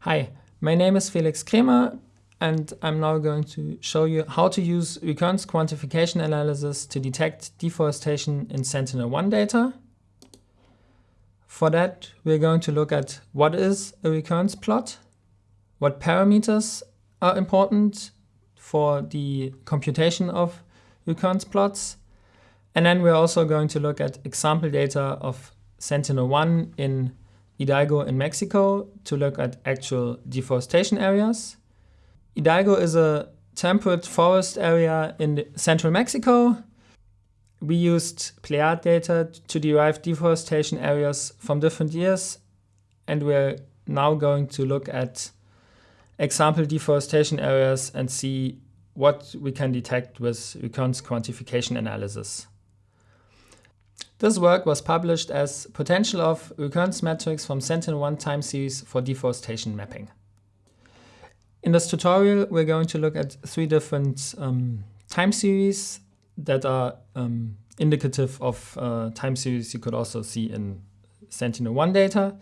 Hi, my name is Felix Kremer and I'm now going to show you how to use recurrence quantification analysis to detect deforestation in Sentinel-1 data. For that, we're going to look at what is a recurrence plot, what parameters are important for the computation of recurrence plots, and then we're also going to look at example data of Sentinel-1 in Hidalgo in Mexico to look at actual deforestation areas. Hidalgo is a temperate forest area in central Mexico. We used Pleiad data to derive deforestation areas from different years and we're now going to look at example deforestation areas and see what we can detect with recurrence quantification analysis. This work was published as Potential of Recurrence Metrics from Sentinel-1 Time Series for Deforestation Mapping. In this tutorial, we're going to look at three different um, time series that are um, indicative of uh, time series you could also see in Sentinel-1 data.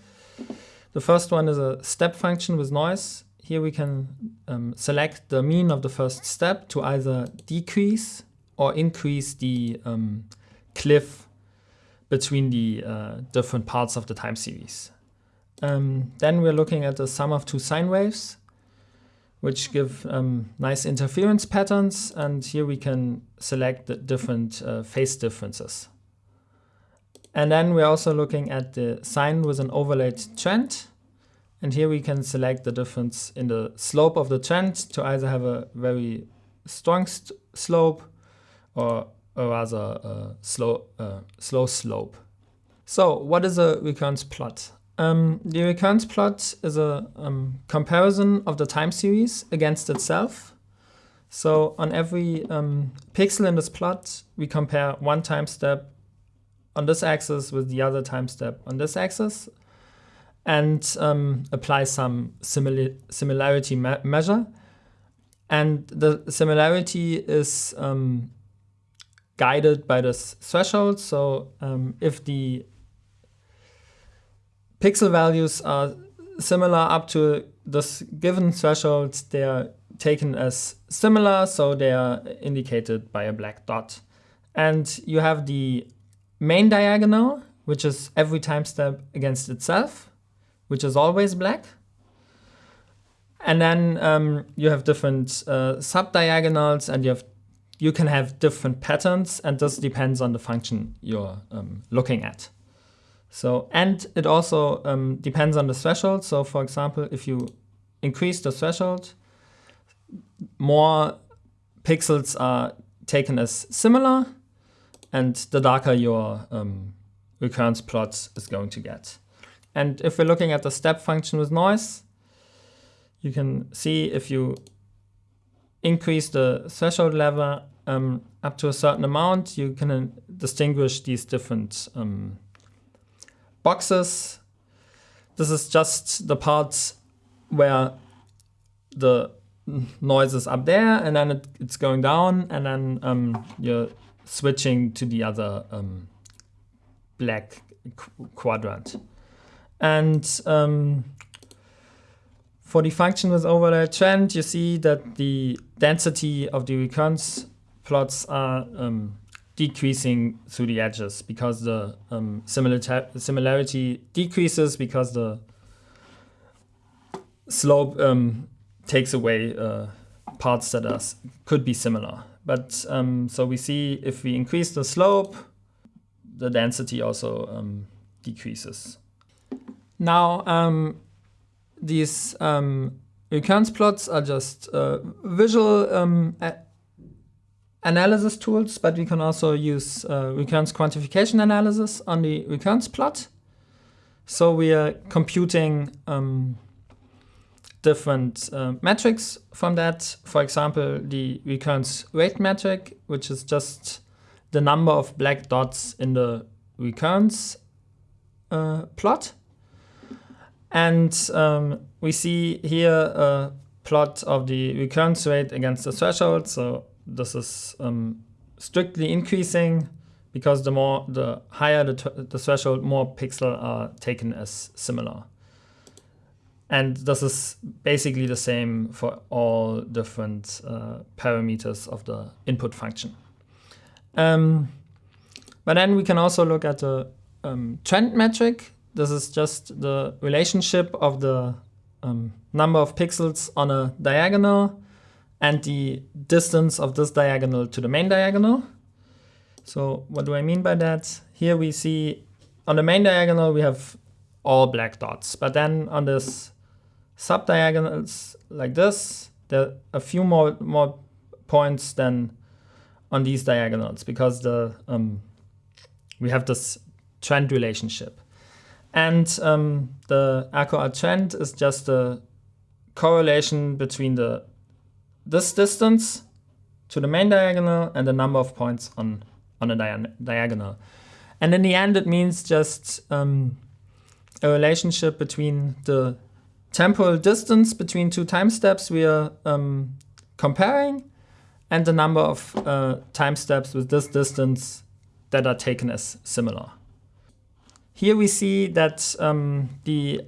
The first one is a step function with noise. Here we can um, select the mean of the first step to either decrease or increase the um, cliff between the uh, different parts of the time series. Um, then we're looking at the sum of two sine waves, which give um, nice interference patterns. And here we can select the different uh, phase differences. And then we're also looking at the sine with an overlaid trend. And here we can select the difference in the slope of the trend to either have a very strong slope or a rather uh, slow, uh, slow slope. So what is a recurrence plot? Um, the recurrence plot is a um, comparison of the time series against itself. So on every um, pixel in this plot, we compare one time step on this axis with the other time step on this axis and um, apply some simili similarity me measure. And the similarity is um, guided by this threshold. So um, if the pixel values are similar up to this given threshold, they are taken as similar, so they are indicated by a black dot. And you have the main diagonal, which is every time step against itself, which is always black. And then um, you have different uh, sub-diagonals and you have you can have different patterns and this depends on the function you're um, looking at. So, and it also um, depends on the threshold. So for example, if you increase the threshold, more pixels are taken as similar and the darker your um, recurrence plot is going to get. And if we're looking at the step function with noise, you can see if you increase the threshold level um, up to a certain amount, you can uh, distinguish these different um, boxes. This is just the parts where the noise is up there and then it, it's going down and then um, you're switching to the other um, black qu quadrant. And um, for the function with overlay trend, you see that the density of the recurrence plots are um, decreasing through the edges because the um, similarity decreases because the slope um, takes away uh, parts that are, could be similar. But um, so we see if we increase the slope, the density also um, decreases. Now, um, these um, recurrence plots are just uh, visual um, analysis tools, but we can also use uh, recurrence quantification analysis on the recurrence plot. So we are computing um, different uh, metrics from that. For example, the recurrence rate metric, which is just the number of black dots in the recurrence uh, plot. And um, we see here a plot of the recurrence rate against the threshold. So this is um, strictly increasing because the more the higher the, the threshold, more pixels are taken as similar. And this is basically the same for all different uh, parameters of the input function. Um, but then we can also look at the um, trend metric. This is just the relationship of the um, number of pixels on a diagonal and the distance of this diagonal to the main diagonal. So what do I mean by that? Here we see on the main diagonal we have all black dots, but then on this subdiagonals like this, there are a few more more points than on these diagonals because the um, we have this trend relationship. And um, the RQA trend is just the correlation between the this distance to the main diagonal and the number of points on, on dia diagonal. And in the end, it means just um, a relationship between the temporal distance between two time steps we are um, comparing and the number of uh, time steps with this distance that are taken as similar. Here we see that um, the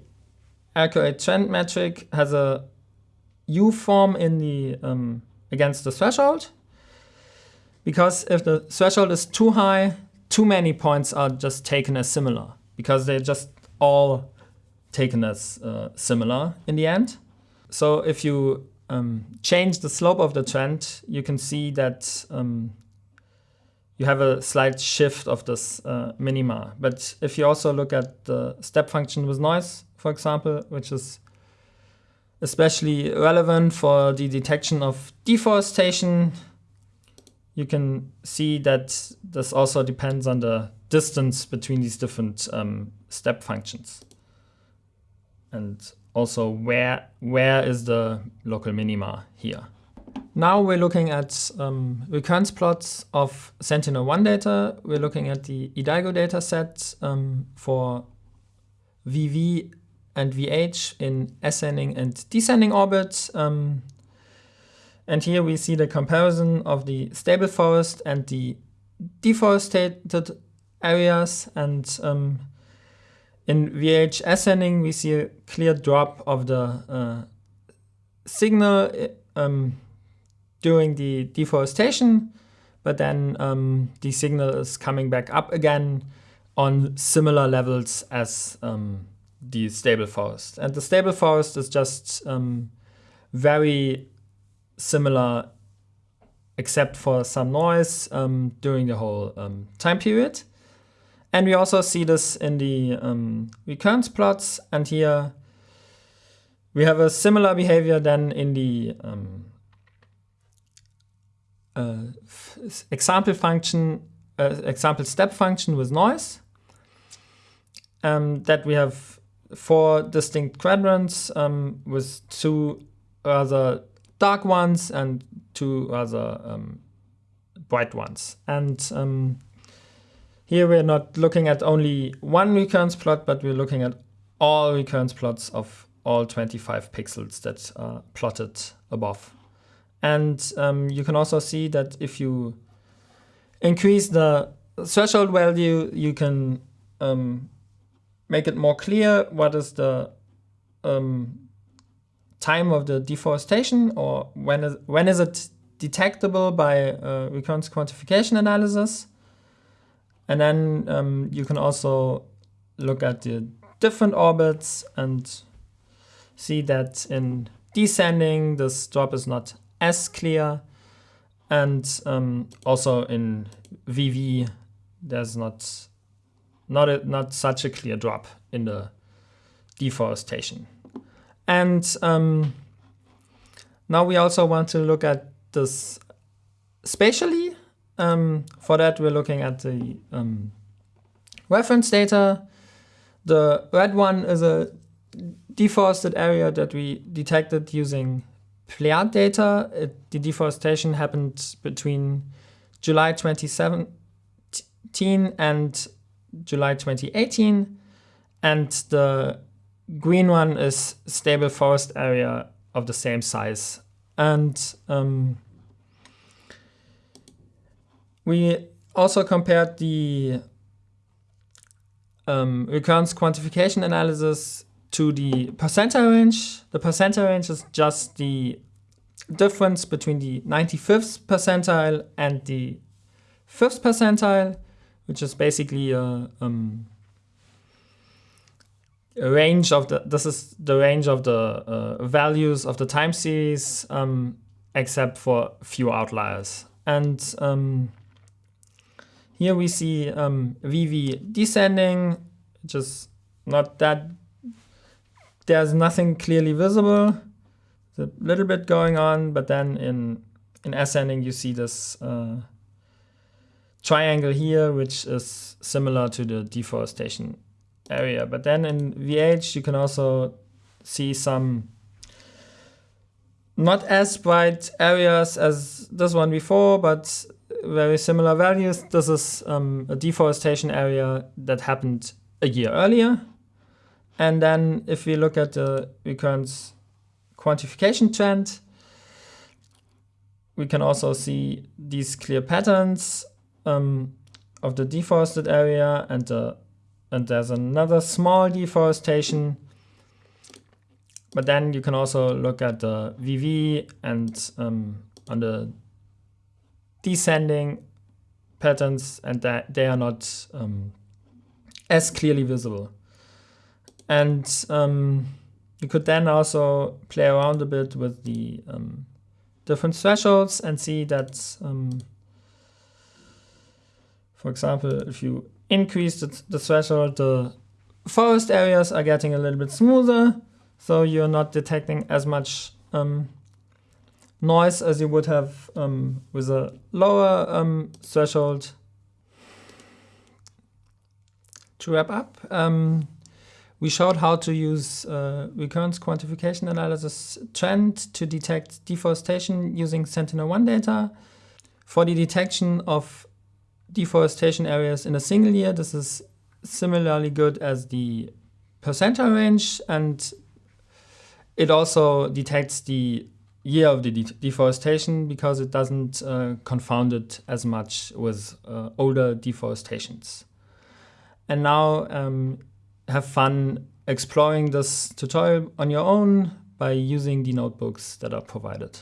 RQA trend metric has a U form in the um, against the threshold. Because if the threshold is too high, too many points are just taken as similar because they're just all taken as uh, similar in the end. So if you um, change the slope of the trend, you can see that um, you have a slight shift of this uh, minima. But if you also look at the step function with noise, for example, which is especially relevant for the detection of deforestation. You can see that this also depends on the distance between these different um, step functions. And also where, where is the local minima here. Now we're looking at um, recurrence plots of Sentinel-1 data. We're looking at the Hidalgo data set um, for VV and VH in ascending and descending orbits. Um, and here we see the comparison of the stable forest and the deforested areas. And um, in VH ascending, we see a clear drop of the uh, signal um, during the deforestation, but then um, the signal is coming back up again on similar levels as um, the stable forest. And the stable forest is just um, very similar except for some noise um, during the whole um, time period. And we also see this in the um, recurrence plots. And here we have a similar behavior than in the example function, uh, example step function with noise. Um, that we have four distinct quadrants um, with two other dark ones and two other um, bright ones. And um, here we're not looking at only one recurrence plot, but we're looking at all recurrence plots of all 25 pixels that are plotted above. And um, you can also see that if you increase the threshold value, you can um, make it more clear what is the um, time of the deforestation or when is, when is it detectable by uh, recurrence quantification analysis. And then um, you can also look at the different orbits and see that in descending, this drop is not as clear. And um, also in VV, there's not not, a, not such a clear drop in the deforestation. And um, now we also want to look at this spatially. Um, for that, we're looking at the um, reference data. The red one is a deforested area that we detected using Pleiad data. It, the deforestation happened between July 2017 and July 2018. And the green one is stable forest area of the same size. And um, we also compared the um, recurrence quantification analysis to the percentile range. The percentile range is just the difference between the 95th percentile and the 5th percentile, which is basically a, um, a range of the, this is the range of the uh, values of the time series, um, except for few outliers. And um, here we see um, VV descending, which is not that, there's nothing clearly visible. There's a little bit going on, but then in, in ascending you see this uh, triangle here, which is similar to the deforestation area. But then in VH you can also see some not as bright areas as this one before, but very similar values. This is um, a deforestation area that happened a year earlier. And then if we look at the recurrence quantification trend, we can also see these clear patterns um, of the deforested area and the and there's another small deforestation. But then you can also look at the VV and um, on the descending patterns and that they are not um, as clearly visible. And um, you could then also play around a bit with the um, different thresholds and see that, um, for example, if you increase the, the threshold, the forest areas are getting a little bit smoother, so you're not detecting as much um, noise as you would have um, with a lower um, threshold. To wrap up, we showed how to use uh, recurrence quantification analysis trend to detect deforestation using Sentinel-1 data. For the detection of deforestation areas in a single year, this is similarly good as the percentile range and it also detects the year of the de deforestation because it doesn't uh, confound it as much with uh, older deforestations. And now um, have fun exploring this tutorial on your own by using the notebooks that are provided.